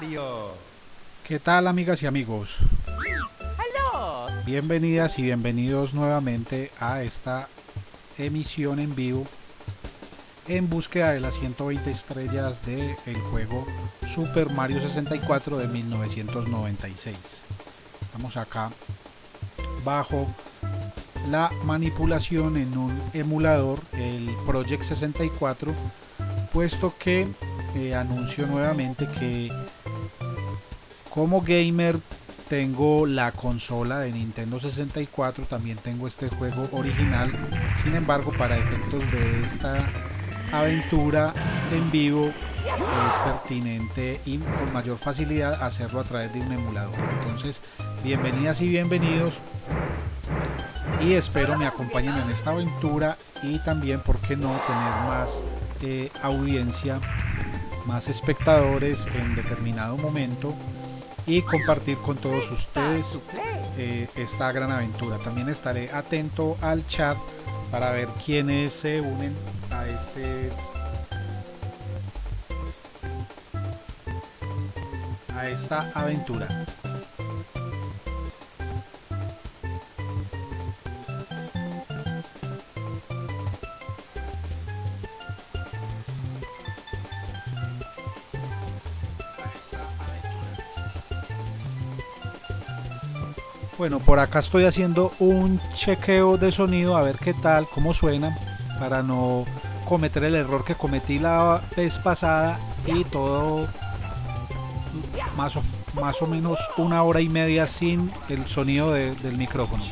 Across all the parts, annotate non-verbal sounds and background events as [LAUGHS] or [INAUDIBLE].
Mario. ¿Qué tal amigas y amigos? Hello. Bienvenidas y bienvenidos nuevamente a esta emisión en vivo en búsqueda de las 120 estrellas del juego Super Mario 64 de 1996. Estamos acá bajo la manipulación en un emulador, el Project 64, puesto que eh, anuncio nuevamente que como gamer tengo la consola de Nintendo 64, también tengo este juego original, sin embargo para efectos de esta aventura en vivo es pertinente y con mayor facilidad hacerlo a través de un emulador. Entonces, bienvenidas y bienvenidos. Y espero me acompañen en esta aventura y también, por qué no, tener más eh, audiencia, más espectadores en determinado momento y compartir con todos ustedes eh, esta gran aventura. También estaré atento al chat para ver quiénes se unen a este a esta aventura. Bueno, por acá estoy haciendo un chequeo de sonido a ver qué tal, cómo suena, para no cometer el error que cometí la vez pasada y todo más o, más o menos una hora y media sin el sonido de, del micrófono.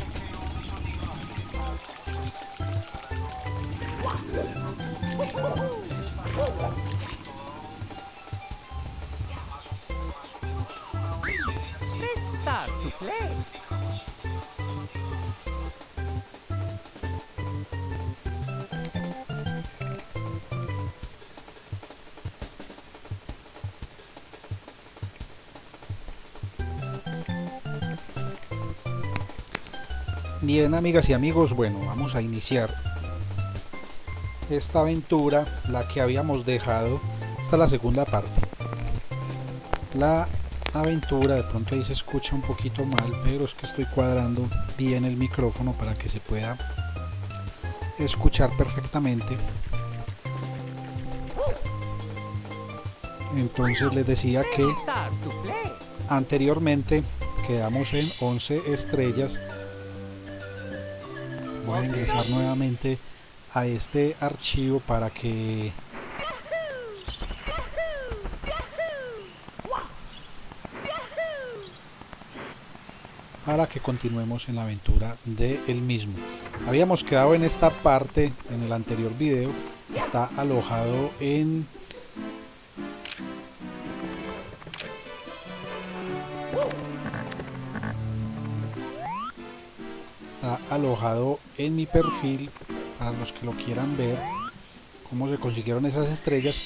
Bien, amigas y amigos, bueno, vamos a iniciar esta aventura, la que habíamos dejado. Esta es la segunda parte. La aventura, de pronto ahí se escucha un poquito mal, pero es que estoy cuadrando bien el micrófono para que se pueda escuchar perfectamente. Entonces les decía que anteriormente quedamos en 11 estrellas a ingresar nuevamente a este archivo para que para que continuemos en la aventura de el mismo. Habíamos quedado en esta parte en el anterior video está alojado en alojado en mi perfil para los que lo quieran ver cómo se consiguieron esas estrellas.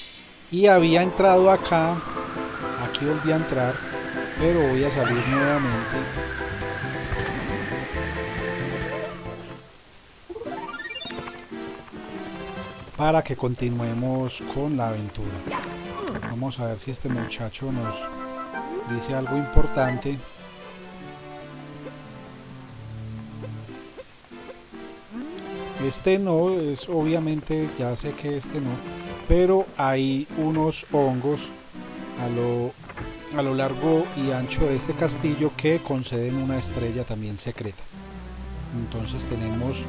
Y había entrado acá aquí volví a entrar pero voy a salir nuevamente. Para que continuemos con la aventura. Vamos a ver si este muchacho nos dice algo importante Este no, es obviamente, ya sé que este no, pero hay unos hongos a lo, a lo largo y ancho de este castillo que conceden una estrella también secreta. Entonces tenemos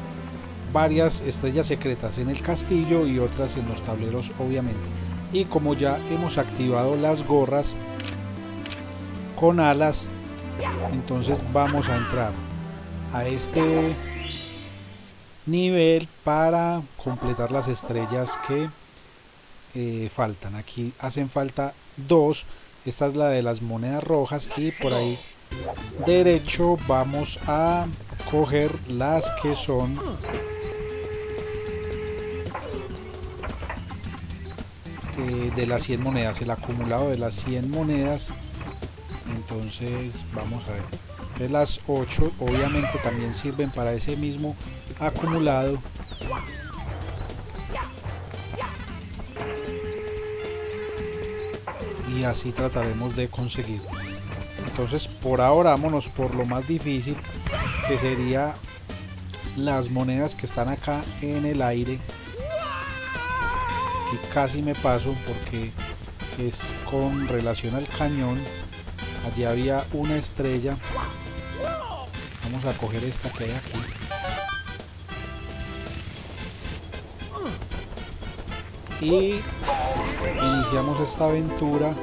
varias estrellas secretas en el castillo y otras en los tableros obviamente. Y como ya hemos activado las gorras con alas, entonces vamos a entrar a este nivel para completar las estrellas que eh, faltan. Aquí hacen falta dos. Esta es la de las monedas rojas y por ahí derecho vamos a coger las que son eh, de las 100 monedas el acumulado de las 100 monedas. Entonces vamos a ver entonces las 8 obviamente también sirven para ese mismo acumulado. Y así trataremos de conseguirlo. Entonces por ahora vámonos por lo más difícil que sería las monedas que están acá en el aire. Aquí casi me paso porque es con relación al cañón. Allí había una estrella vamos a coger esta que hay aquí. Y iniciamos esta aventura.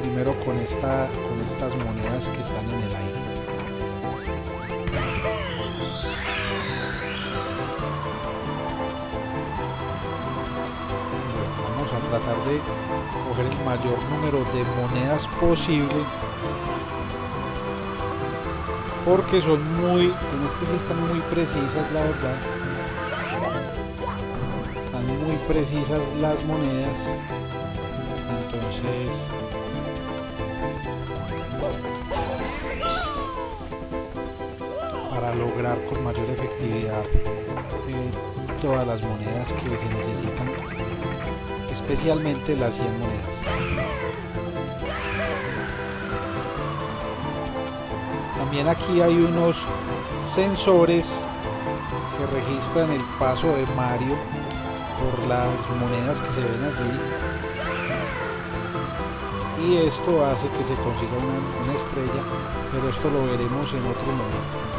Primero con esta con estas monedas que están en el aire tratar de coger el mayor número de monedas posible porque son muy en este sí están muy precisas la verdad. Están muy precisas las monedas. Entonces para lograr con mayor efectividad eh, todas las monedas que se necesitan especialmente las 100 monedas. También aquí hay unos sensores que registran el paso de Mario por las monedas que se ven allí. Y esto hace que se consiga una, una estrella pero esto lo veremos en otro momento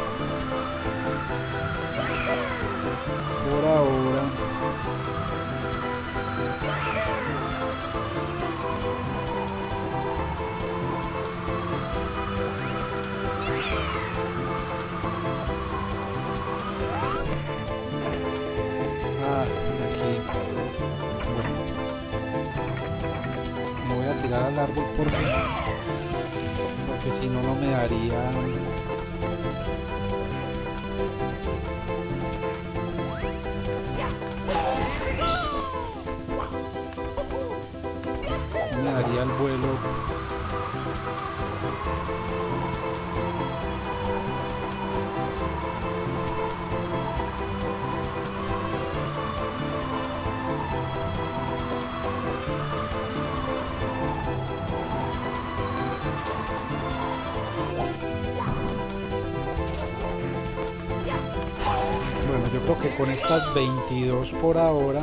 estas 22 por ahora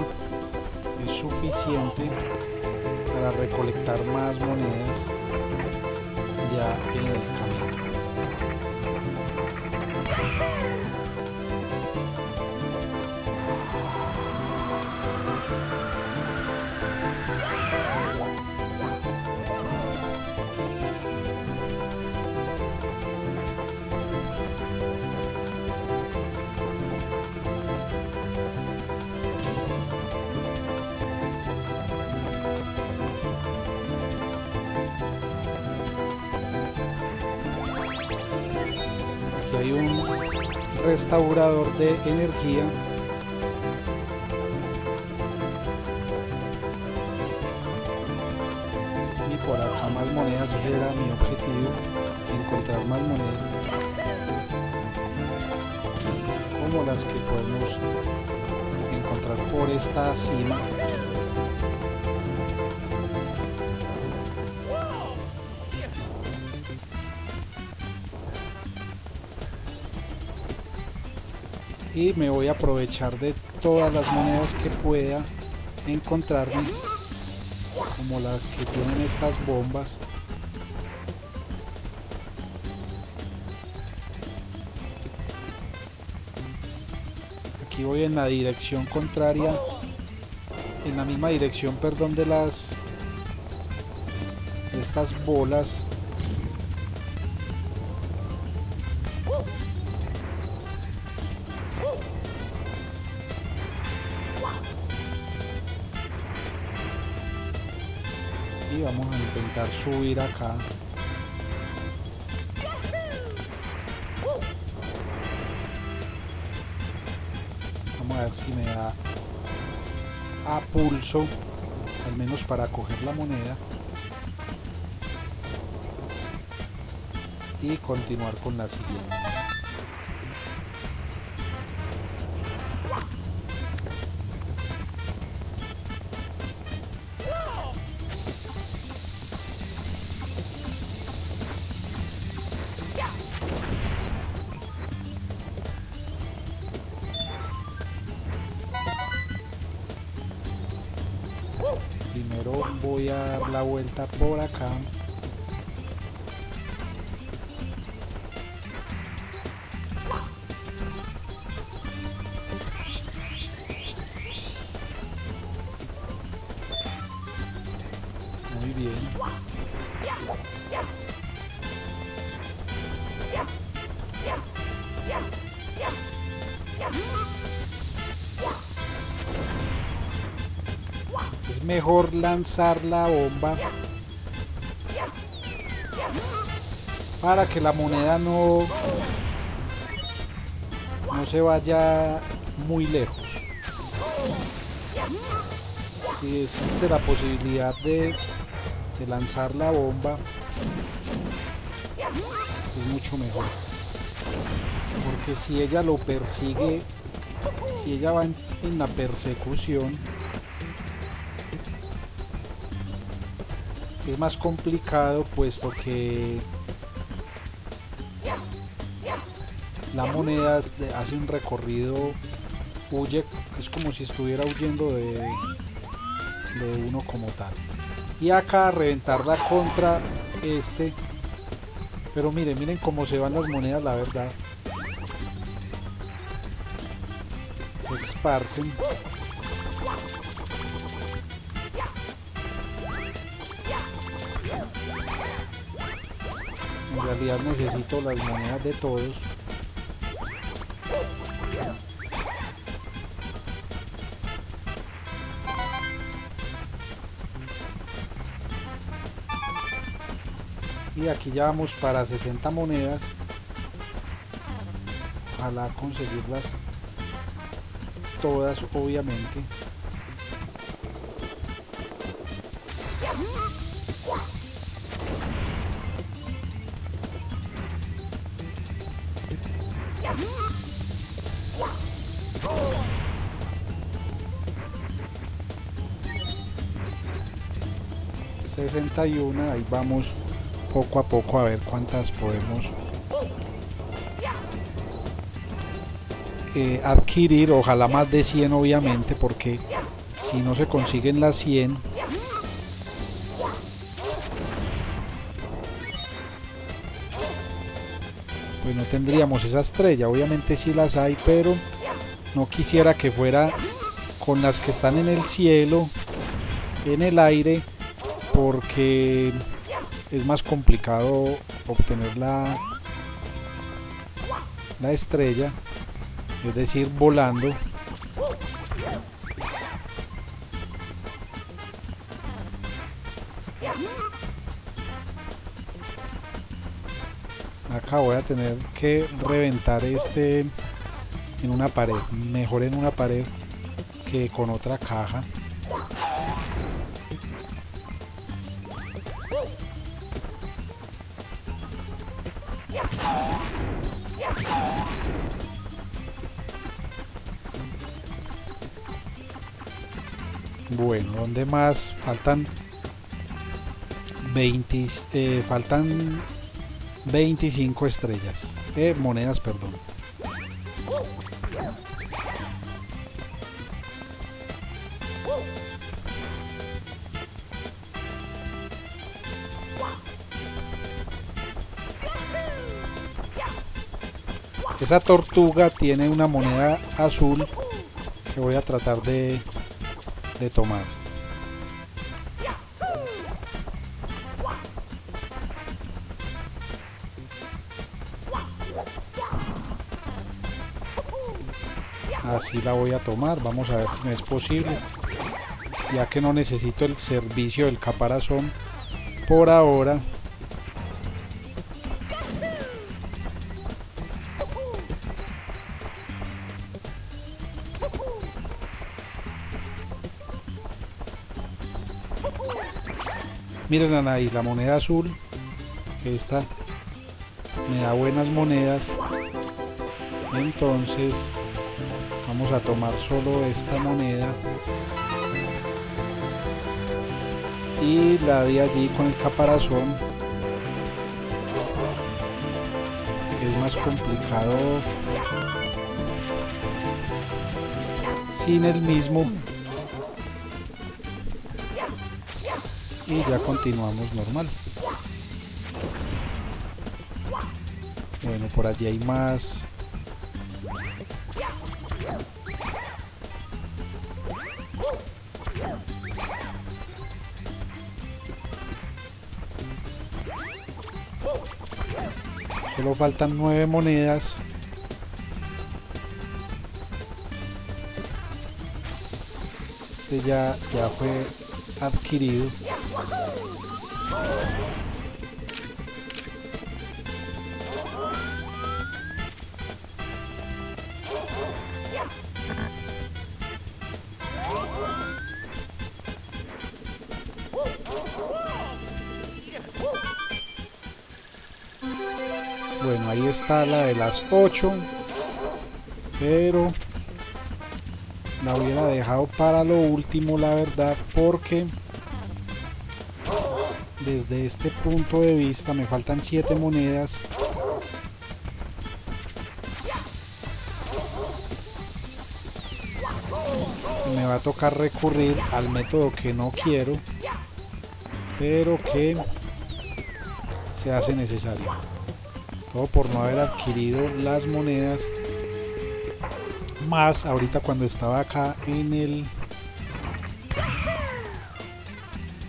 es suficiente para recolectar más monedas ya en el hay un restaurador de energía. Y por acá más monedas, ese era mi objetivo, encontrar más monedas. Como las que podemos encontrar por esta cima. Y me voy a aprovechar de todas las monedas que pueda encontrarme como las que tienen estas bombas. Aquí voy en la dirección contraria en la misma dirección perdón de las de estas bolas subir acá. Vamos a ver si me da a pulso al menos para coger la moneda y continuar con la siguiente mejor lanzar la bomba para que la moneda no no se vaya muy lejos. Si existe la posibilidad de, lanzar la bomba es mucho mejor. Porque si ella lo persigue si ella va en la persecución es más complicado puesto que la moneda hace un recorrido huye es como si estuviera huyendo de, de uno como tal. Y acá reventarla contra este. Pero miren miren cómo se van las monedas la verdad. Se esparcen necesito las monedas de todos. Y aquí ya vamos para 60 monedas. Ojalá conseguirlas todas, obviamente. ...61... ahí vamos poco a poco a ver cuántas podemos eh, adquirir, ojalá más de 100 obviamente, porque si no se consiguen las 100, pues no tendríamos esa estrella, obviamente sí las hay, pero no quisiera que fuera con las que están en el cielo, en el aire, porque es más complicado obtener la, la estrella es decir volando. Acá voy a tener que reventar este en una pared mejor en una pared que con otra caja ¿dónde más? Faltan 20, eh, faltan 25 estrellas. Eh, monedas, perdón. Esa tortuga tiene una moneda azul que voy a tratar de, de tomar. Así la voy a tomar, vamos a ver si me es posible. Ya que no necesito el servicio del caparazón por ahora. Miren ahí, la moneda azul. Esta me da buenas monedas. Entonces vamos a tomar solo esta moneda. Y la de allí con el caparazón. Es más complicado sin el mismo y ya continuamos normal. Bueno, por allí hay más. Faltan nueve monedas. Este ya, ya fue adquirido. La de las 8. Pero la hubiera dejado para lo último, la verdad, porque desde este punto de vista me faltan 7 monedas. Me va a tocar recurrir al método que no quiero, pero que se hace necesario. Por no haber adquirido las monedas más ahorita cuando estaba acá en el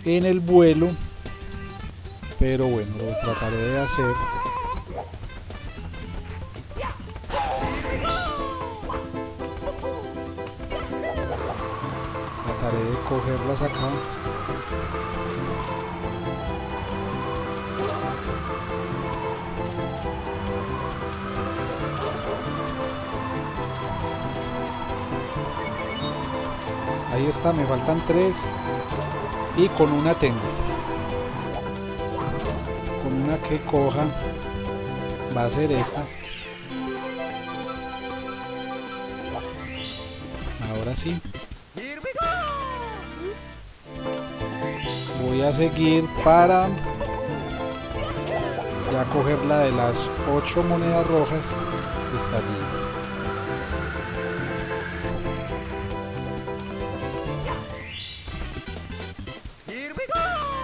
en el vuelo. Pero bueno lo trataré de hacer. Trataré de cogerlas acá está, me faltan tres. Y con una tengo. Con una que coja va a ser esta. Ahora sí. Voy a seguir para ya coger la de las ocho monedas rojas que está allí.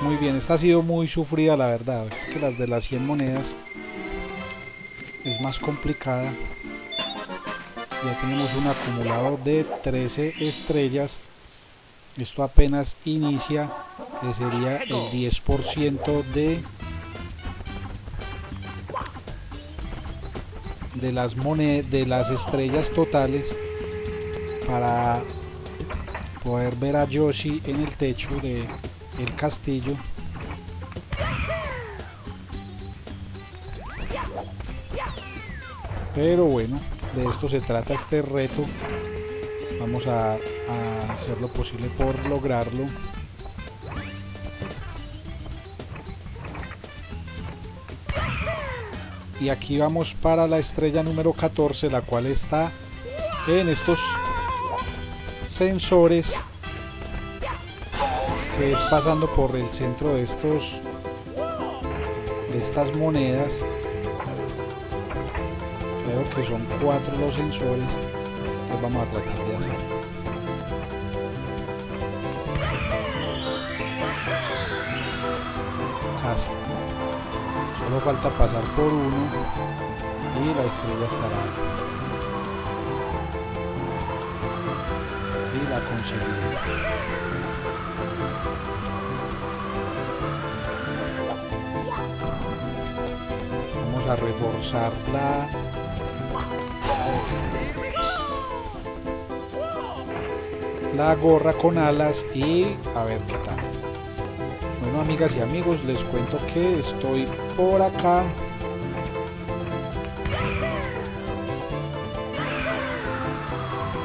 Muy bien, esta ha sido muy sufrida la verdad. Es que las de las 100 monedas es más complicada. Ya tenemos un acumulado de 13 estrellas. Esto apenas inicia, que sería el 10% de de las de las estrellas totales para poder ver a Yoshi en el techo de el castillo. Pero bueno de esto se trata este reto. Vamos a, hacer lo posible por lograrlo. Y aquí vamos para la estrella número 14 la cual está en estos sensores que es pasando por el centro de estos de estas monedas. Creo que son cuatro los sensores que vamos a tratar de hacer. Casi. Solo falta pasar por uno y la estrella estará y la conseguiré vamos a reforzar la gorra con alas y a ver qué tal. Bueno amigas y amigos les cuento que estoy por acá.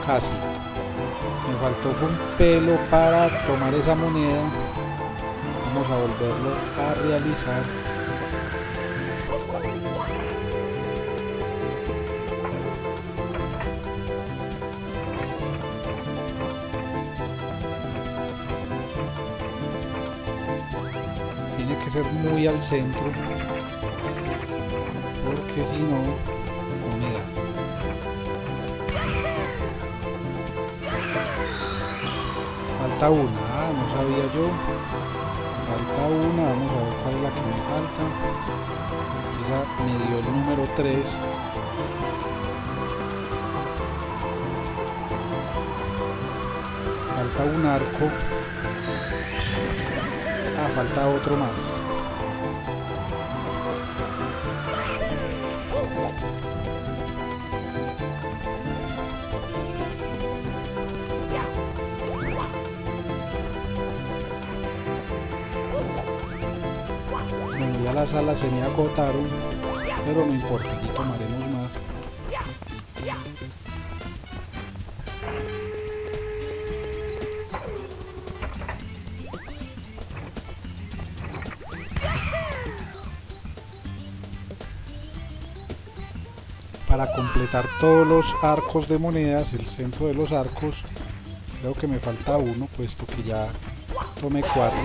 Casi faltó fue un pelo para tomar esa moneda. Vamos a volverlo a realizar. Tiene que ser muy al centro porque si no falta una ah, no sabía yo falta una, vamos a ver cuál es la que me falta. Esa me dio el número 3. Falta un arco. Ah, falta otro más. Las alas se me agotaron, pero no importa, aquí tomaremos más. Para completar todos los arcos de monedas, el centro de los arcos, creo que me falta uno, puesto que ya tomé cuatro.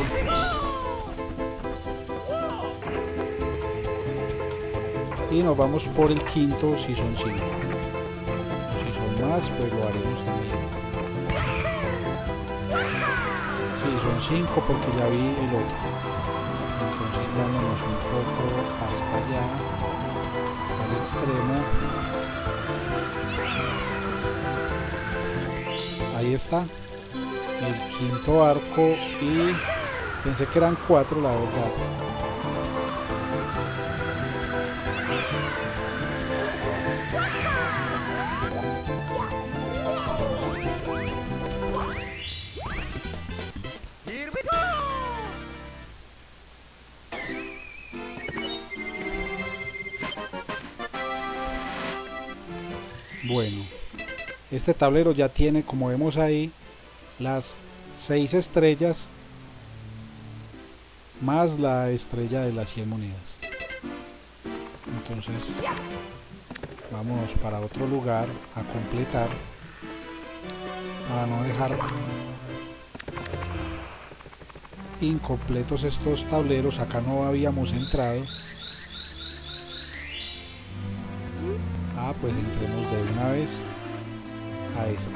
Y nos vamos por el quinto si son cinco. Si son más pues lo haremos también. Si son cinco porque ya vi el otro. Entonces vámonos un poco hasta allá hasta el extremo. Ahí está el quinto arco y pensé que eran cuatro la verdad este tablero ya tiene, como vemos ahí, las seis estrellas más la estrella de las 100 monedas. Entonces, vamos para otro lugar a completar para no dejar incompletos estos tableros. Acá no habíamos entrado. Ah, pues entremos de una vez a este.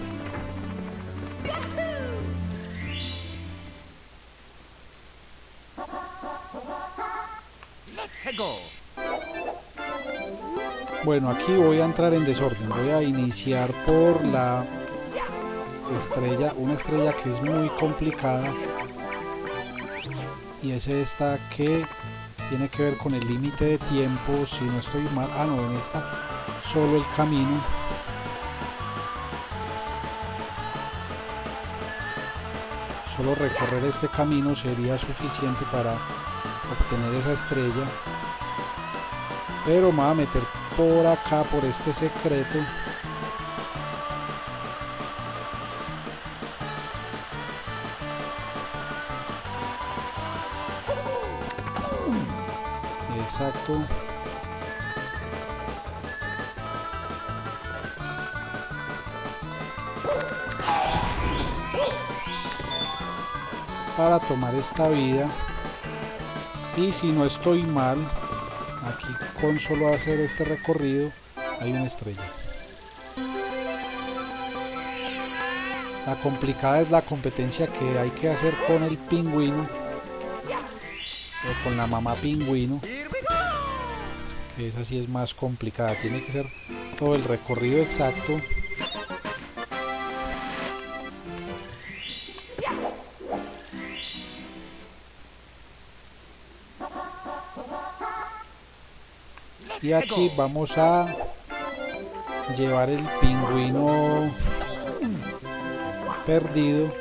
Bueno, aquí voy a entrar en desorden. Voy a iniciar por la estrella, una estrella que es muy complicada. Y es esta que tiene que ver con el límite de tiempo. Si no estoy mal. Ah, no, en esta solo el camino. Solo recorrer este camino sería suficiente para obtener esa estrella. Pero me voy a meter por acá, por este secreto. Exacto. Para tomar esta vida. Y si no estoy mal, aquí con solo hacer este recorrido hay una estrella. La complicada es la competencia que hay que hacer con el pingüino o con la mamá pingüino, que esa sí es más complicada. Tiene que ser todo el recorrido exacto. Y aquí vamos a llevar el pingüino perdido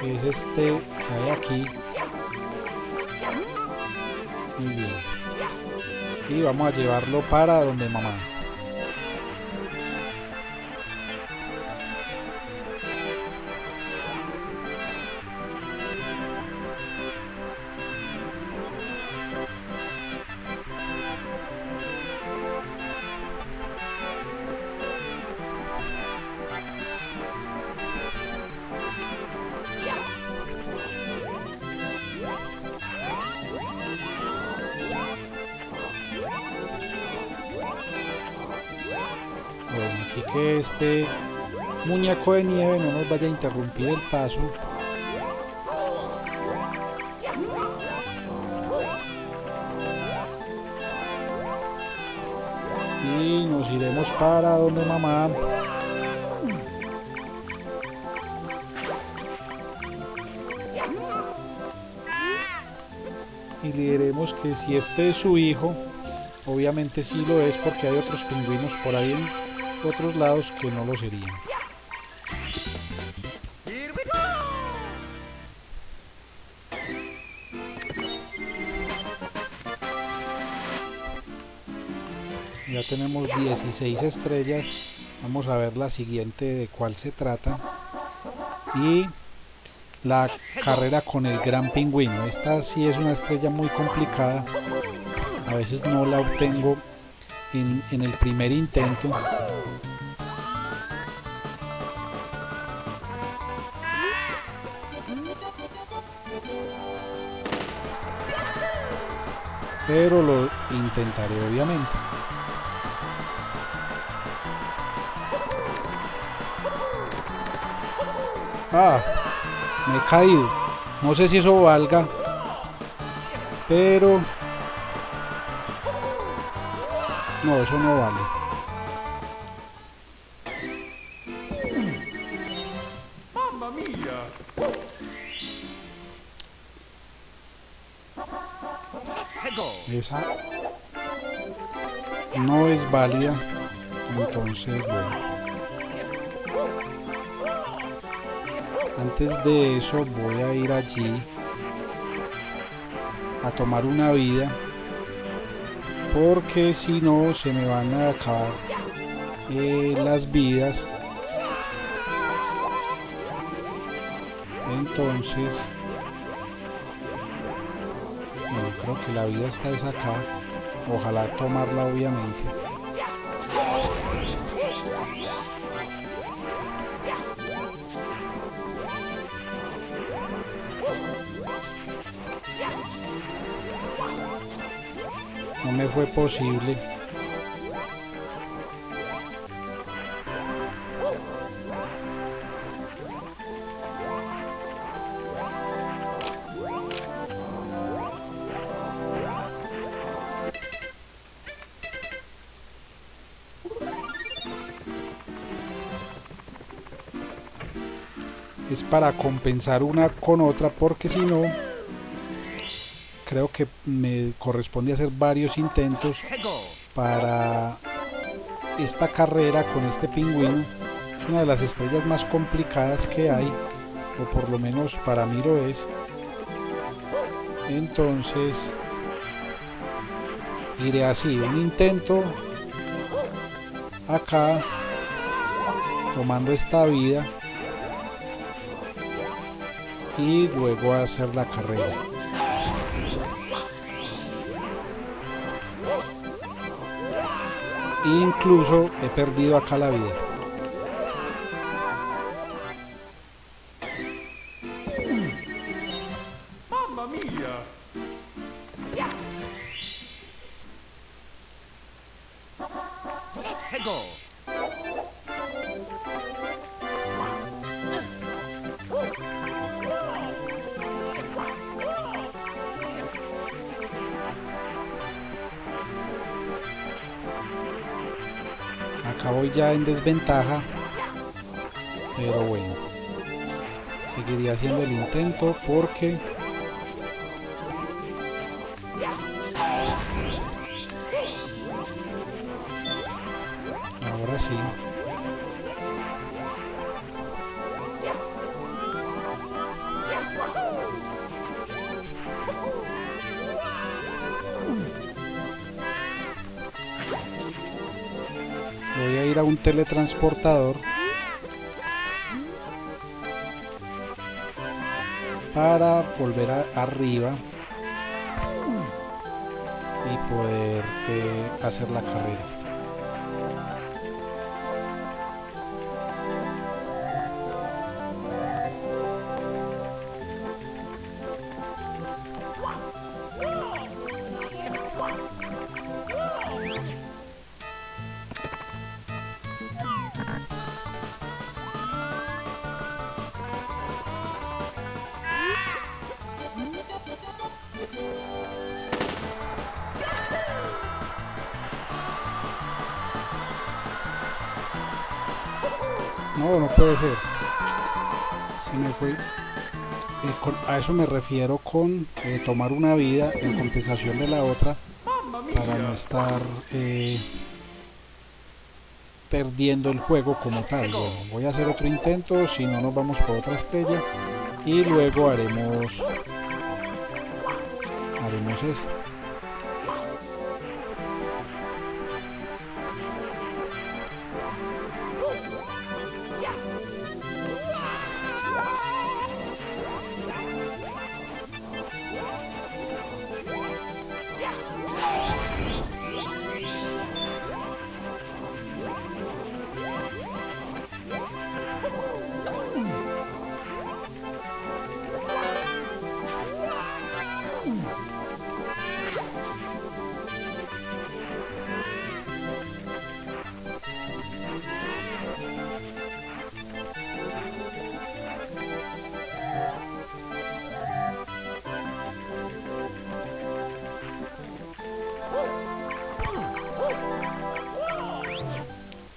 que es este que hay aquí. Y vamos a llevarlo para donde mamá que este muñeco de nieve no nos vaya a interrumpir el paso. Y nos iremos para donde mamá. Y le diremos que si este es su hijo obviamente sí lo es porque hay otros pingüinos por ahí otros lados que no lo serían. Ya tenemos 16 estrellas. Vamos a ver la siguiente de cuál se trata. Y la carrera con el gran pingüino. Esta sí es una estrella muy complicada. A veces no la obtengo en, en el primer intento. Pero lo intentaré obviamente. Ah, me he caído. No sé si eso valga. Pero... No, eso no vale. Es válida. Entonces, bueno. Antes de eso voy a ir allí a tomar una vida. Porque si no se me van a acabar eh, las vidas. Entonces... Bueno, creo que la vida está es acá. Ojalá tomarla obviamente. No me fue posible. es para compensar una con otra porque si no creo que me corresponde hacer varios intentos para esta carrera con este pingüino es una de las estrellas más complicadas que hay o por lo menos para mí lo es entonces iré así un intento acá tomando esta vida y luego hacer la carrera. Incluso he perdido acá la vida. En desventaja. Pero bueno. Seguiría haciendo el intento porque... Ahora sí. Un teletransportador para volver arriba y poder eh, hacer la carrera. Eso me refiero con eh, tomar una vida en compensación de la otra para no estar eh, perdiendo el juego como tal. Voy a hacer otro intento, si no nos vamos por otra estrella y luego haremos haremos eso.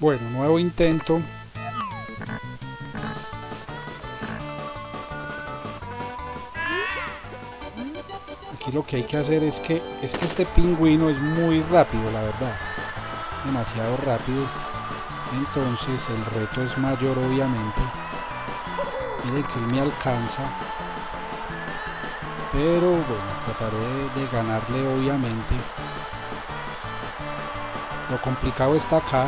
Bueno, nuevo intento. Lo que hay que hacer es que es que este pingüino es muy rápido, la verdad. Demasiado rápido. Entonces el reto es mayor obviamente. Miren que él me alcanza. Pero bueno, trataré de, de ganarle obviamente. Lo complicado está acá.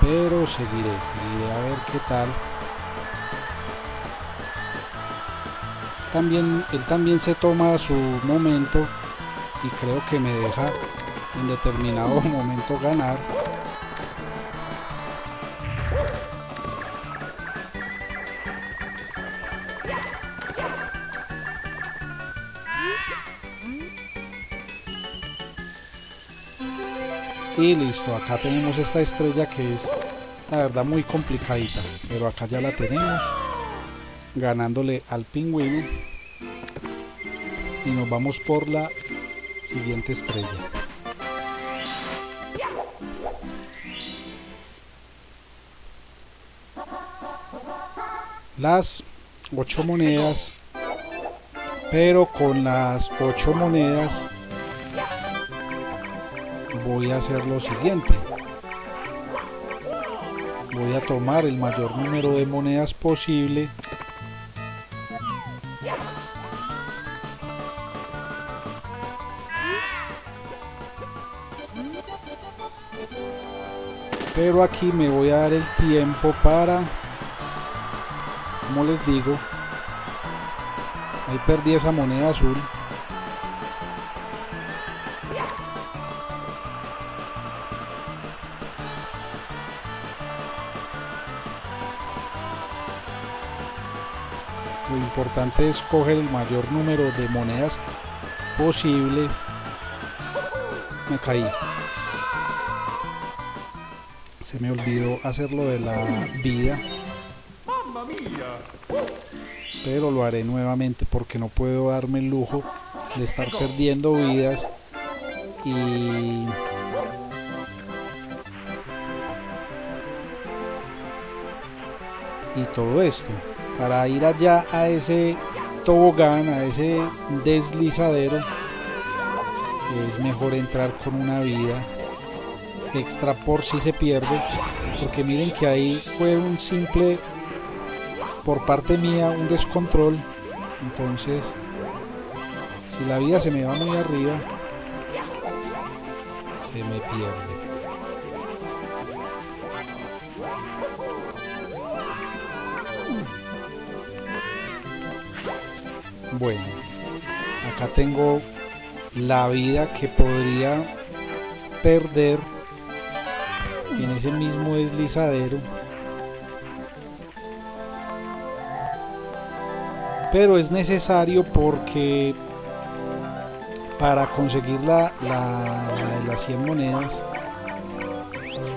Pero seguiré, seguiré a ver qué tal. También, él también se toma su momento y creo que me deja en determinado [LAUGHS] momento ganar. Y listo, acá tenemos esta estrella que es la verdad muy complicadita, pero acá ya la tenemos ganándole al pingüino y nos vamos por la siguiente estrella. Las ocho monedas, pero con las ocho monedas voy a hacer lo siguiente. Voy a tomar el mayor número de monedas posible. Pero aquí me voy a dar el tiempo para, como les digo, ahí perdí esa moneda azul. Lo importante es coger el mayor número de monedas posible. Me caí. Se me olvidó hacerlo de la vida, pero lo haré nuevamente porque no puedo darme el lujo de estar perdiendo vidas y y todo esto para ir allá a ese tobogán, a ese deslizadero es mejor entrar con una vida extra por si se pierde porque miren que ahí fue un simple por parte mía un descontrol. Entonces si la vida se me va muy arriba se me pierde. Bueno acá tengo la vida que podría perder ese mismo deslizadero pero es necesario porque para conseguir la, la, de las 100 monedas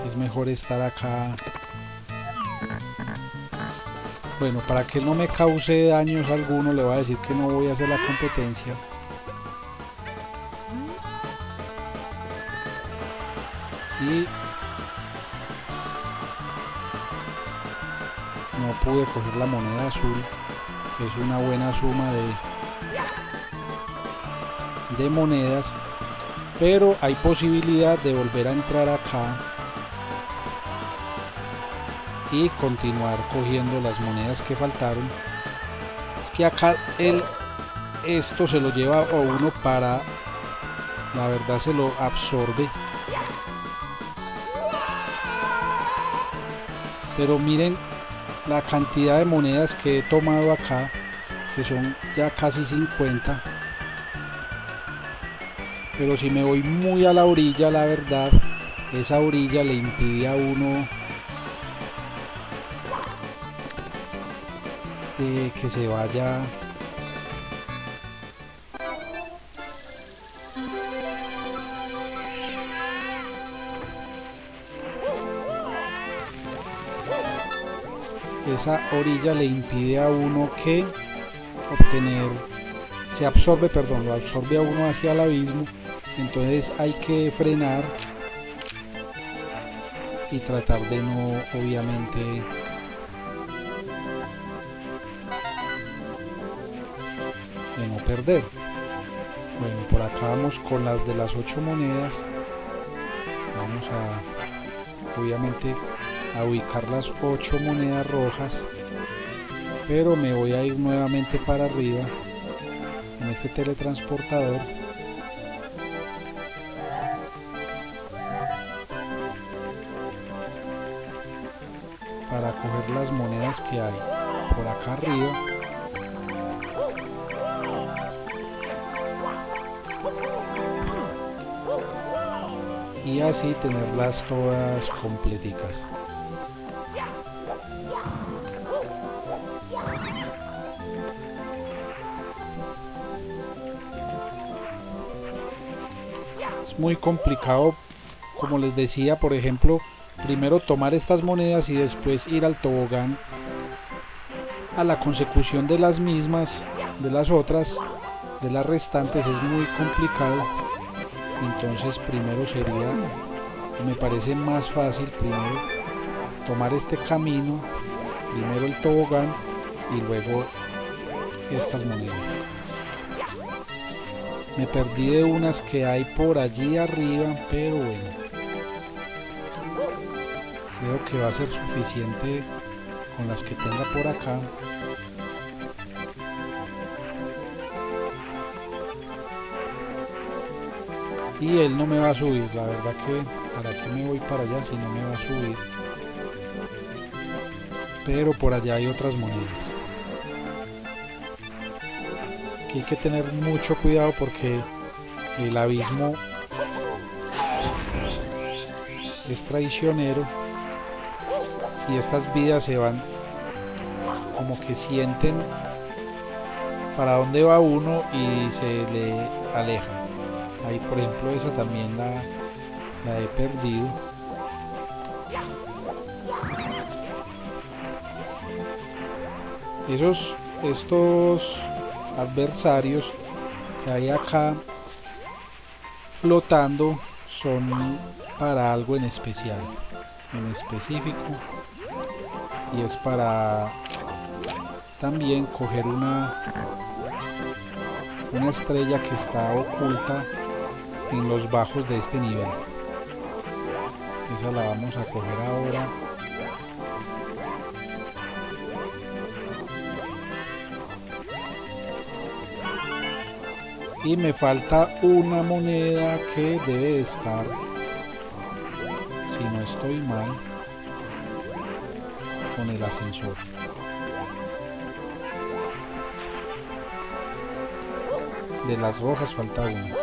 es mejor estar acá. Bueno para que no me cause daños alguno le voy a decir que no voy a hacer la competencia. Y pude coger la moneda azul es una buena suma de de monedas pero hay posibilidad de volver a entrar acá y continuar cogiendo las monedas que faltaron. Es que acá el esto se lo lleva a uno para la verdad se lo absorbe. Pero miren la cantidad de monedas que he tomado acá que son ya casi 50 pero si me voy muy a la orilla la verdad esa orilla le impide a uno eh, que se vaya esa orilla le impide a uno que obtener se absorbe perdón lo absorbe a uno hacia el abismo entonces hay que frenar y tratar de no obviamente de no perder. Bueno por acá vamos con las de las ocho monedas. Vamos a obviamente a ubicar las ocho monedas rojas pero me voy a ir nuevamente para arriba en este teletransportador. Para coger las monedas que hay por acá arriba. Y así tenerlas todas completicas es muy complicado como les decía por ejemplo primero tomar estas monedas y después ir al tobogán a la consecución de las mismas de las otras de las restantes es muy complicado. Entonces primero sería me parece más fácil primero tomar este camino primero el tobogán y luego estas monedas me perdí de unas que hay por allí arriba pero bueno. Creo que va a ser suficiente con las que tenga por acá. Y él no me va a subir la verdad que para qué me voy para allá si no me va a subir. Pero por allá hay otras monedas aquí hay que tener mucho cuidado porque el abismo es traicionero y estas vidas se van como que sienten para dónde va uno y se le aleja. Ahí por ejemplo esa también la, la he perdido. Esos estos adversarios que hay acá flotando son para algo en especial en específico y es para también coger una una estrella que está oculta en los bajos de este nivel. Esa la vamos a coger ahora y me falta una moneda que debe estar si no estoy mal con el ascensor. De las rojas falta una.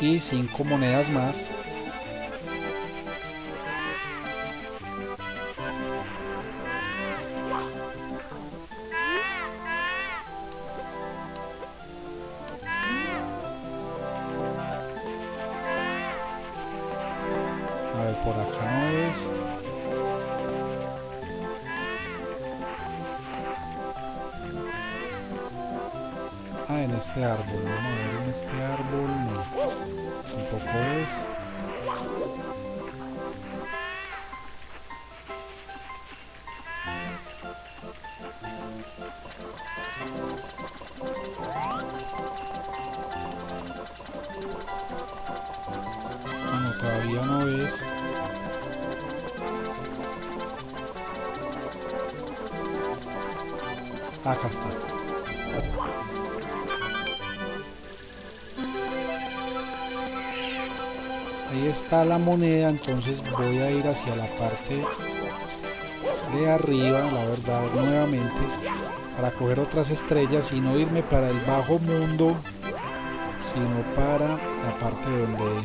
Y cinco monedas más moneda, entonces voy a ir hacia la parte de arriba, la verdad, nuevamente, para coger otras estrellas y no irme para el bajo mundo, sino para la parte donde,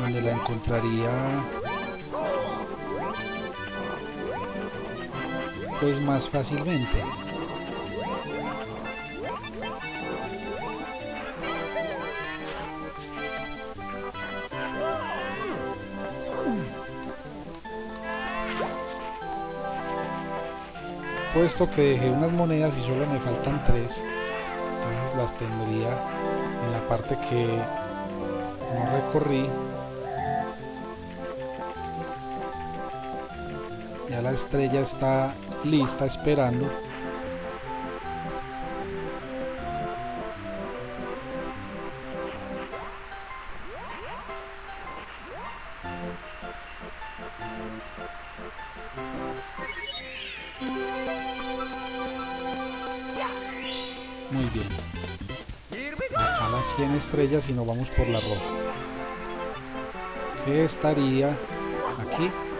donde la encontraría pues más fácilmente. Puesto que dejé unas monedas y solo me faltan tres, entonces las tendría en la parte que no recorrí. Ya la estrella está lista esperando. Estrellas y nos vamos por la roja. Que estaría aquí. Aquí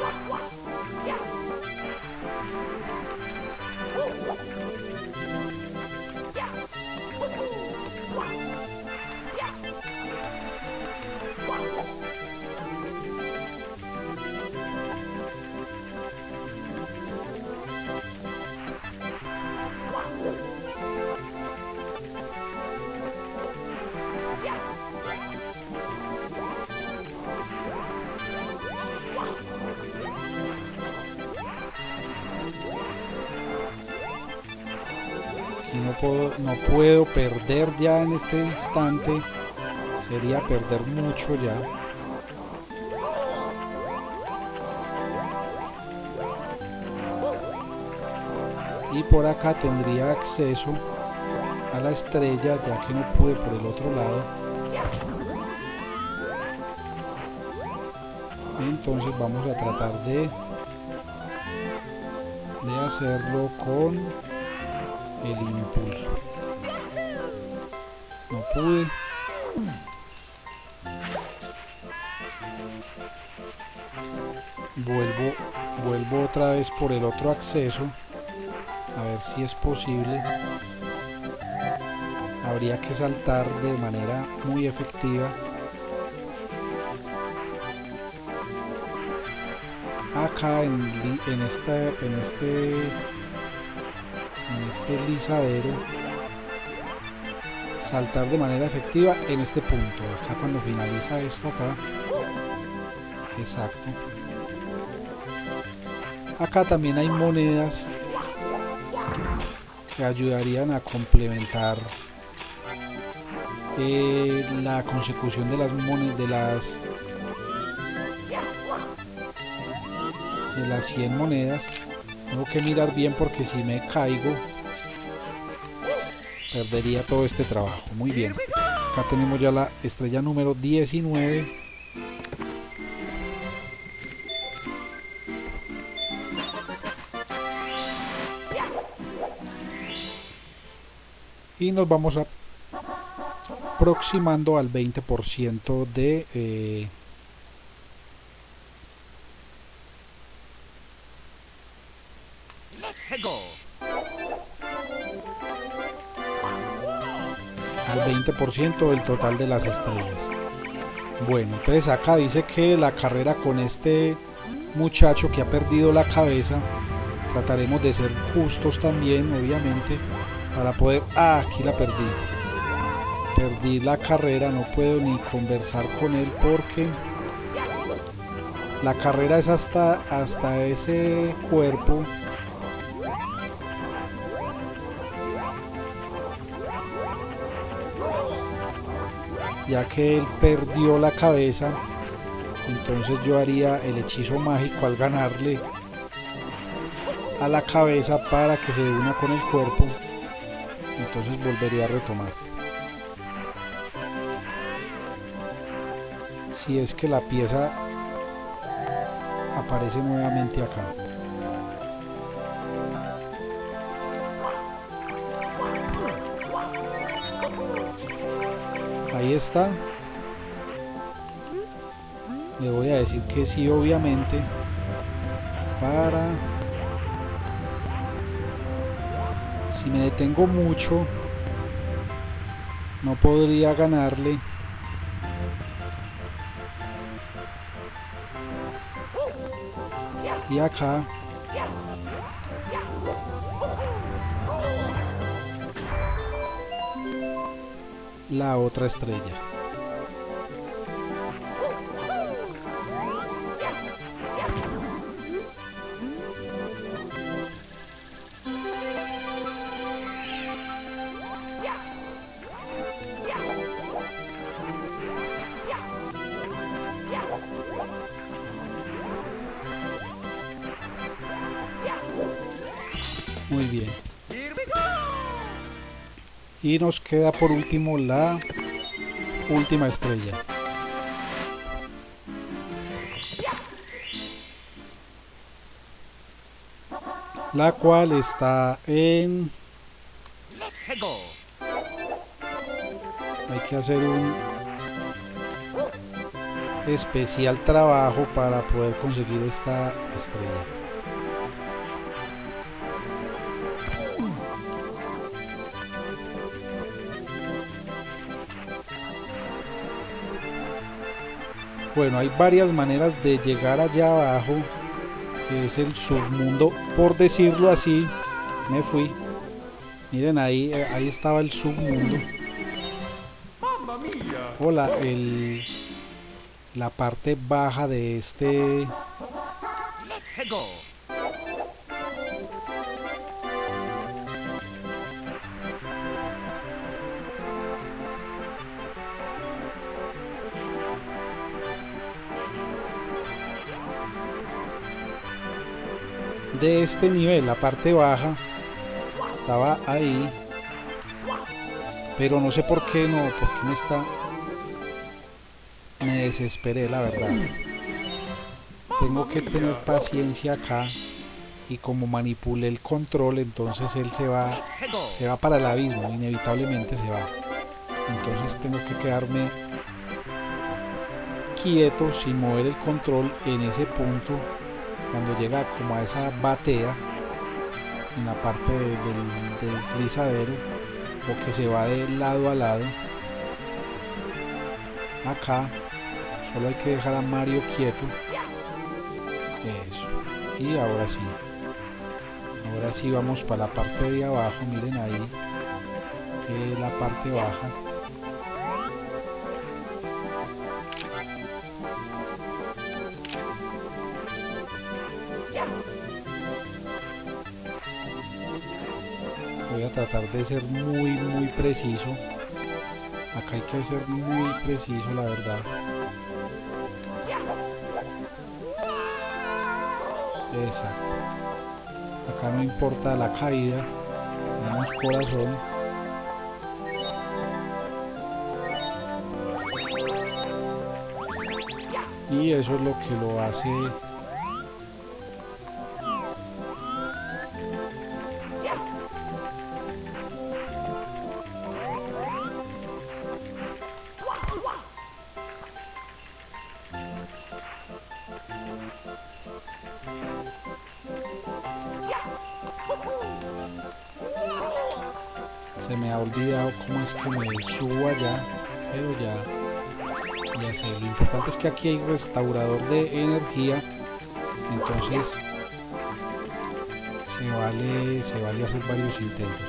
perder ya en este instante. Sería perder mucho ya. Y por acá tendría acceso a la estrella ya que no pude por el otro lado. Entonces vamos a tratar de, de hacerlo con el impulso. Pude. Vuelvo, vuelvo otra vez por el otro acceso. A ver si es posible. Habría que saltar de manera muy efectiva. Acá en, en, esta, en este en este lisadero saltar de manera efectiva en este punto. Acá cuando finaliza esto acá. Exacto. Acá también hay monedas que ayudarían a complementar eh, la consecución de las monedas de las de las 100 monedas. Tengo que mirar bien porque si me caigo perdería todo este trabajo. Muy bien. Acá tenemos ya la estrella número 19. Y nos vamos aproximando al 20% de eh, 20% del total de las estrellas. Bueno, entonces acá dice que la carrera con este muchacho que ha perdido la cabeza, trataremos de ser justos también, obviamente, para poder... Ah, aquí la perdí. Perdí la carrera, no puedo ni conversar con él porque la carrera es hasta, hasta ese cuerpo ya que él perdió la cabeza entonces yo haría el hechizo mágico al ganarle a la cabeza para que se una con el cuerpo. Entonces volvería a retomar. Si es que la pieza aparece nuevamente acá ahí está. Le voy a decir que sí obviamente para si me detengo mucho no podría ganarle. Y acá la otra estrella Y nos queda por último la última estrella. La cual está en... Hay que hacer un especial trabajo para poder conseguir esta estrella. Bueno, hay varias maneras de llegar allá abajo, que es el submundo, por decirlo así. Me fui. Miren ahí, eh, ahí estaba el submundo. Hola, el, la parte baja de este de este nivel, la parte baja estaba ahí, pero no sé por qué no, porque me está, me desesperé la verdad. Tengo que tener paciencia acá y como manipulé el control, entonces él se va, se va para el abismo, inevitablemente se va. Entonces tengo que quedarme quieto sin mover el control en ese punto cuando llega como a esa batea en la parte de- del deslizadero o que se va de lado a lado acá solo hay que dejar a Mario quieto. Eso. Y ahora sí. Ahora sí vamos para la parte de abajo miren ahí la parte baja tratar de ser muy muy preciso. Acá hay que ser muy preciso la verdad. Exacto. Acá no importa la caída tenemos corazón. Y eso es lo que lo hace subo allá pero ya ya sé lo importante es que aquí hay restaurador de energía entonces se vale se vale hacer varios intentos.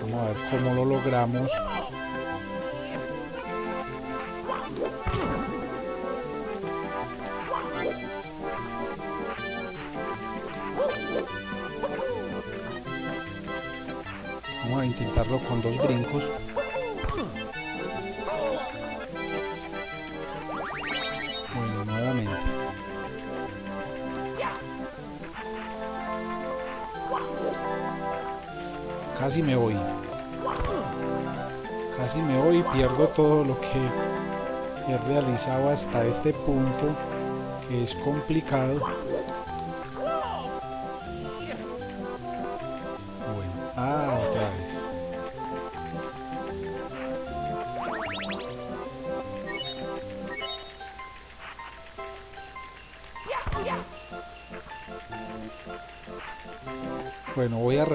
Vamos a ver cómo lo logramos con dos brincos. Bueno, nuevamente. Casi me voy. Casi me voy pierdo todo lo que he realizado hasta este punto que es complicado.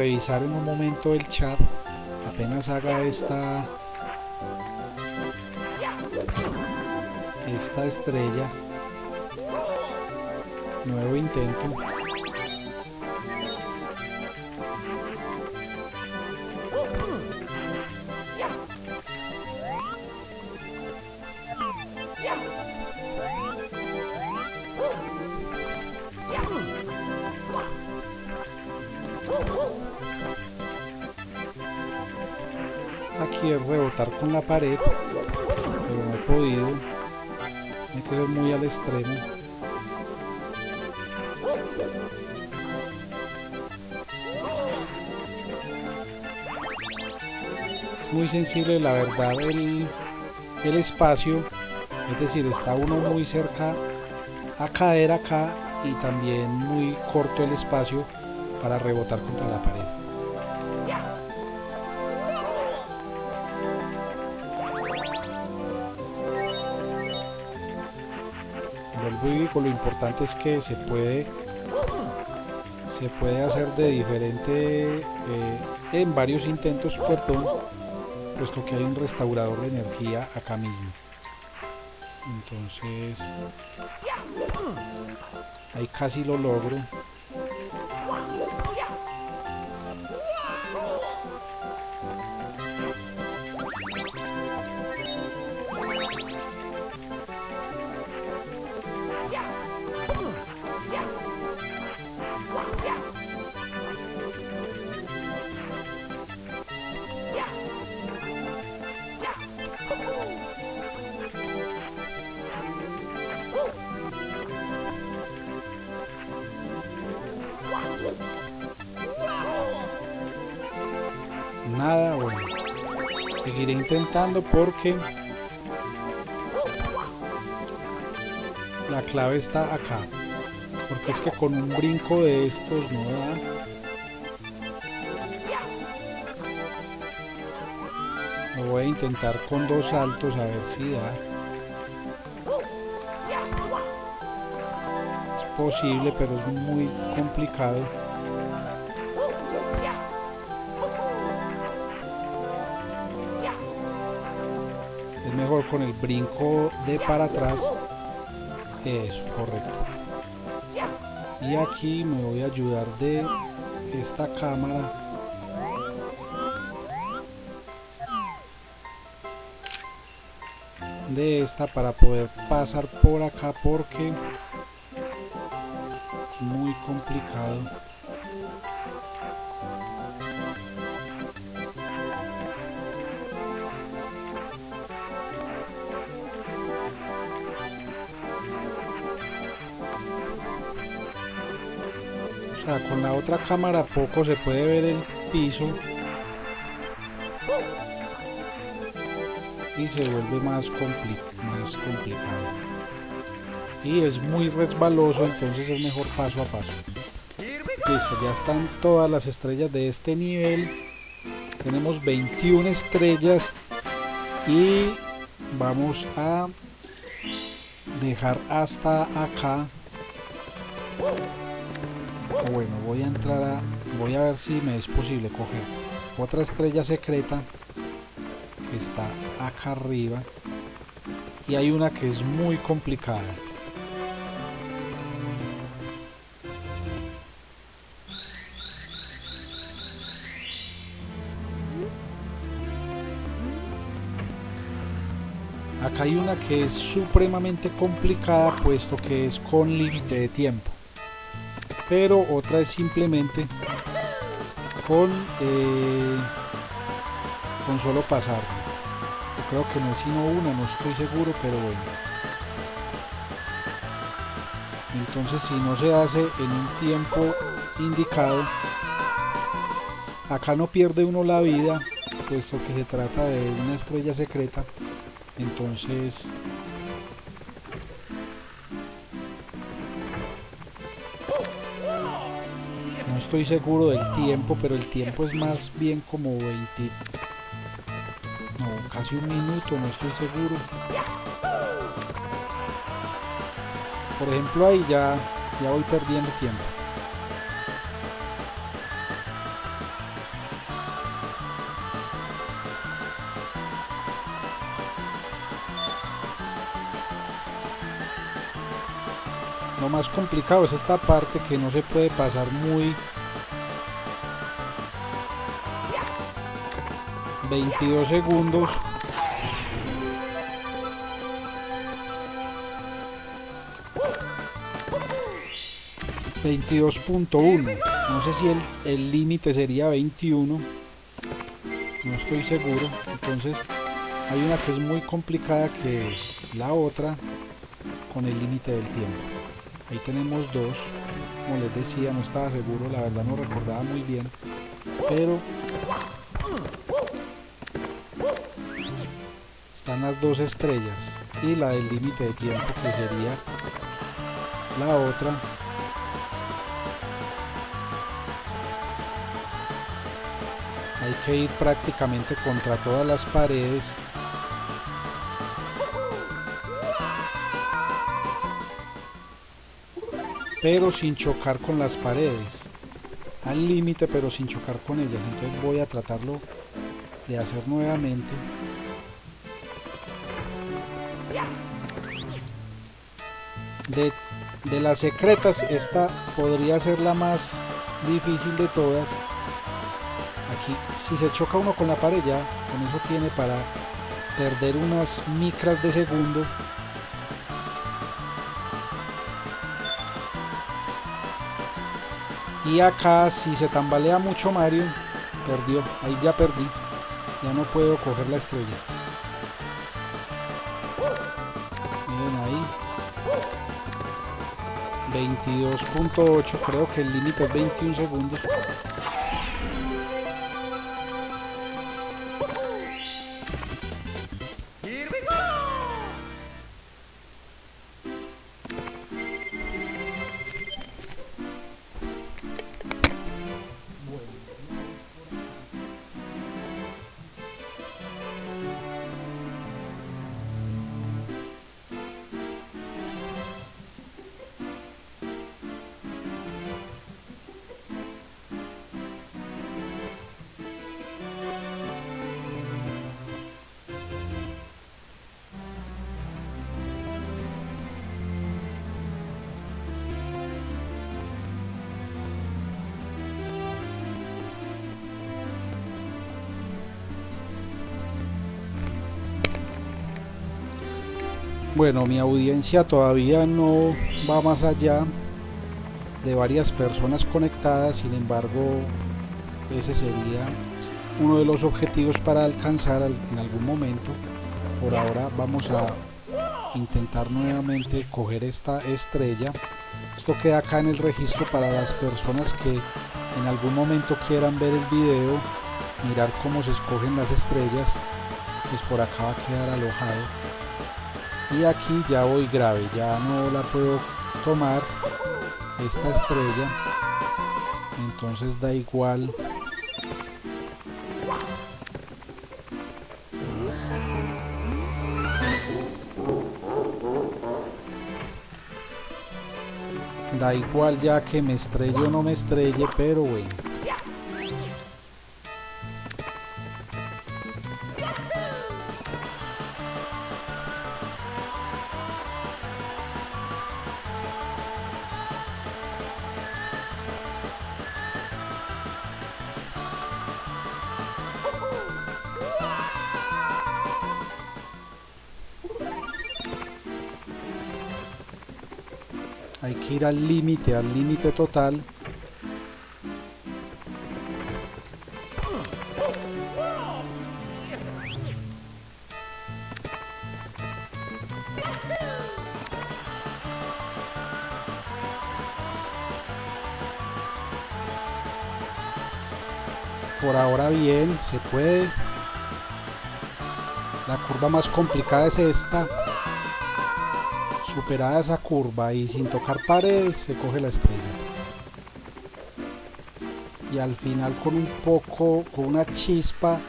Revisar en un momento el chat. Apenas haga esta esta estrella. Nuevo intento. Con la pared, pero no he podido. Me quedo muy al extremo. Es muy sensible la verdad el espacio, es decir, está uno muy cerca a caer acá y también muy corto el espacio para rebotar contra la pared. Lo importante es que se puede se puede hacer de diferente eh, en varios intentos, perdón, puesto que hay un restaurador de energía acá mismo. Entonces, ahí casi lo logro. Porque la clave está acá. Porque es que con un brinco de estos no da. Lo voy a intentar con dos saltos a ver si da. Es posible, pero es muy complicado. El brinco de para atrás. Eso, correcto. Y aquí me voy a ayudar de esta cámara de esta para poder pasar por acá porque muy complicado sea con la otra cámara poco se puede ver el piso. Y se vuelve más, más complicado. Y es muy resbaloso entonces es mejor paso a paso. Listo ya están todas las estrellas de este nivel. Tenemos 21 estrellas. Y vamos a dejar hasta acá bueno voy a entrar a voy a ver si me es posible coger otra estrella secreta que está acá arriba. Y hay una que es muy complicada. Acá hay una que es supremamente complicada puesto que es con límite de tiempo pero otra es simplemente con eh, con solo pasar. Yo creo que no es sino una, no estoy seguro, pero bueno. Entonces si no se hace en un tiempo indicado, acá no pierde uno la vida, puesto que se trata de una estrella secreta. Entonces estoy seguro del tiempo, pero el tiempo es más bien como 20... No, casi un minuto, no estoy seguro. Por ejemplo ahí ya, ya voy perdiendo tiempo. Lo más complicado es esta parte que no se puede pasar muy 22 segundos. 22.1 no sé si el límite sería 21 no estoy seguro. Entonces hay una que es muy complicada que es la otra con el límite del tiempo. Ahí tenemos dos. Como les decía no estaba seguro la verdad no recordaba muy bien. Pero están las dos estrellas y la del límite de tiempo que sería la otra. Hay que ir prácticamente contra todas las paredes. Pero sin chocar con las paredes. Al límite pero sin chocar con ellas. Entonces voy a tratarlo de hacer nuevamente de, las secretas esta podría ser la más difícil de todas. Aquí si se choca uno con la pared ya con eso tiene para perder unas micras de segundo. Y acá si se tambalea mucho Mario perdió, ahí ya perdí ya no puedo coger la estrella 22.8 creo que el límite es 21 segundos Bueno, mi audiencia todavía no va más allá de varias personas conectadas, sin embargo, ese sería uno de los objetivos para alcanzar en algún momento. Por ahora vamos a intentar nuevamente coger esta estrella. Esto queda acá en el registro para las personas que en algún momento quieran ver el video, mirar cómo se escogen las estrellas, pues por acá va a quedar alojado y aquí ya voy grave ya no la puedo tomar esta estrella. Entonces da igual. Da igual ya que me estrelle o no me estrelle pero bueno ir al límite, al límite total. Por ahora bien, se puede. La curva más complicada es esta. Superada esa curva y sin tocar paredes se coge la estrella. Y al final con un poco, con una chispa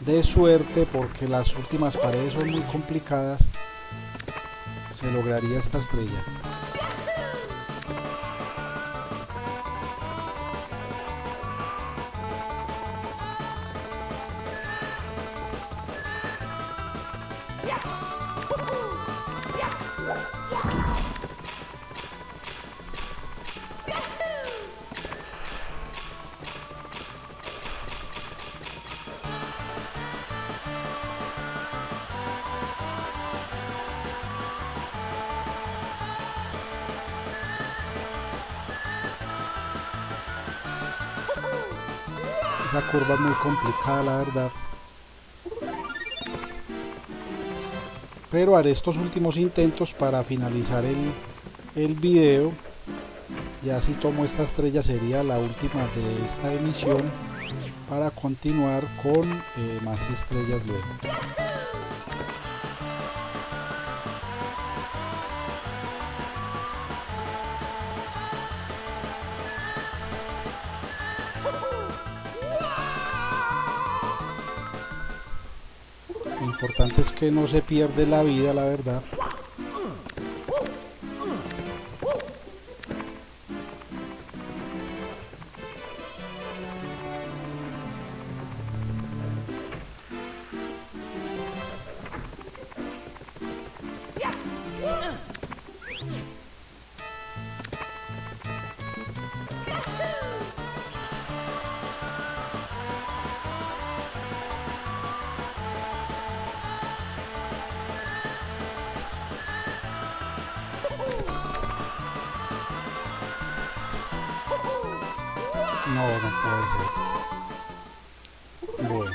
de suerte, porque las últimas paredes son muy complicadas, se lograría esta estrella. Muy complicada, la verdad. Pero haré estos últimos intentos para finalizar el, el video. Ya si tomo esta estrella sería la última de esta emisión para continuar con eh, más estrellas luego. Que no se pierde la vida, la verdad. No, puede ser. Bueno.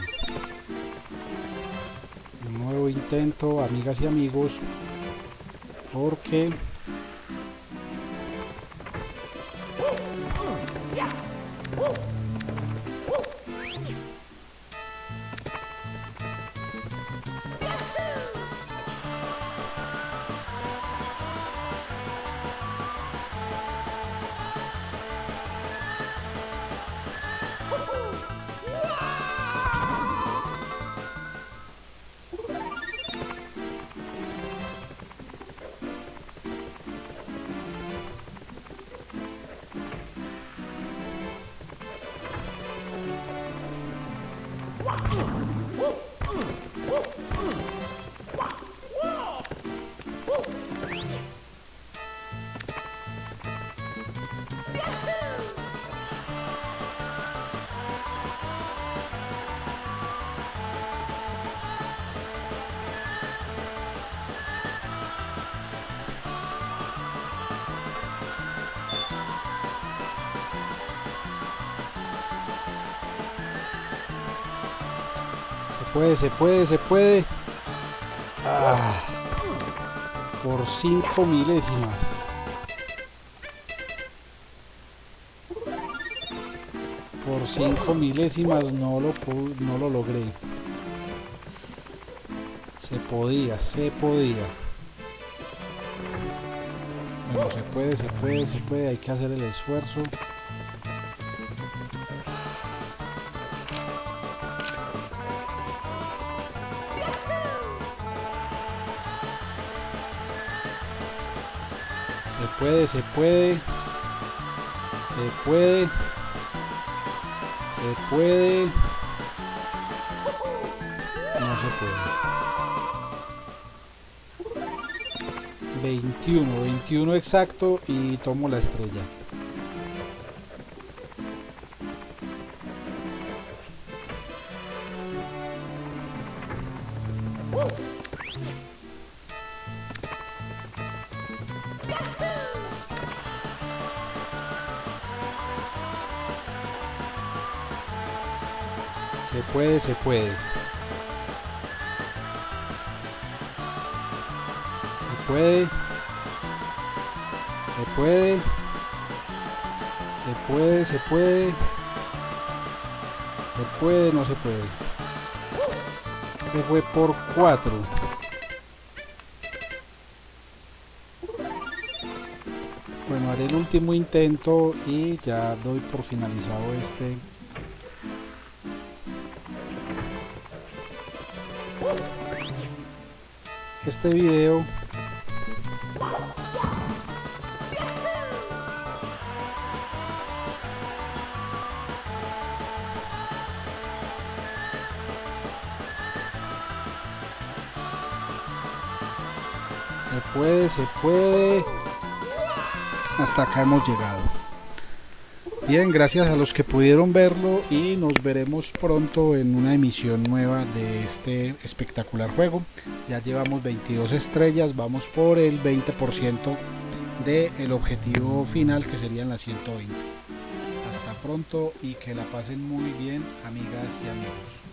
Un nuevo intento, amigas y amigos. Porque... puede, se puede, se puede. Ah, por 5 milésimas. Por 5 milésimas no lo, no lo logré. Se podía, se podía. Bueno, se puede, se puede, se puede. Hay que hacer el esfuerzo. Se puede, se puede. Se puede. Se puede. No se puede. 21, 21 exacto y tomo la estrella. Puede, se puede. Se puede. Se puede. Se puede, se puede. Se puede, no se puede. Este fue por 4. Bueno, haré el último intento y ya doy por finalizado este este video. Se puede, se puede. Hasta acá hemos llegado. Bien gracias a los que pudieron verlo y nos veremos pronto en una emisión nueva de este espectacular juego ya llevamos 22 estrellas vamos por el 20% del objetivo final que serían las 120 hasta pronto y que la pasen muy bien amigas y amigos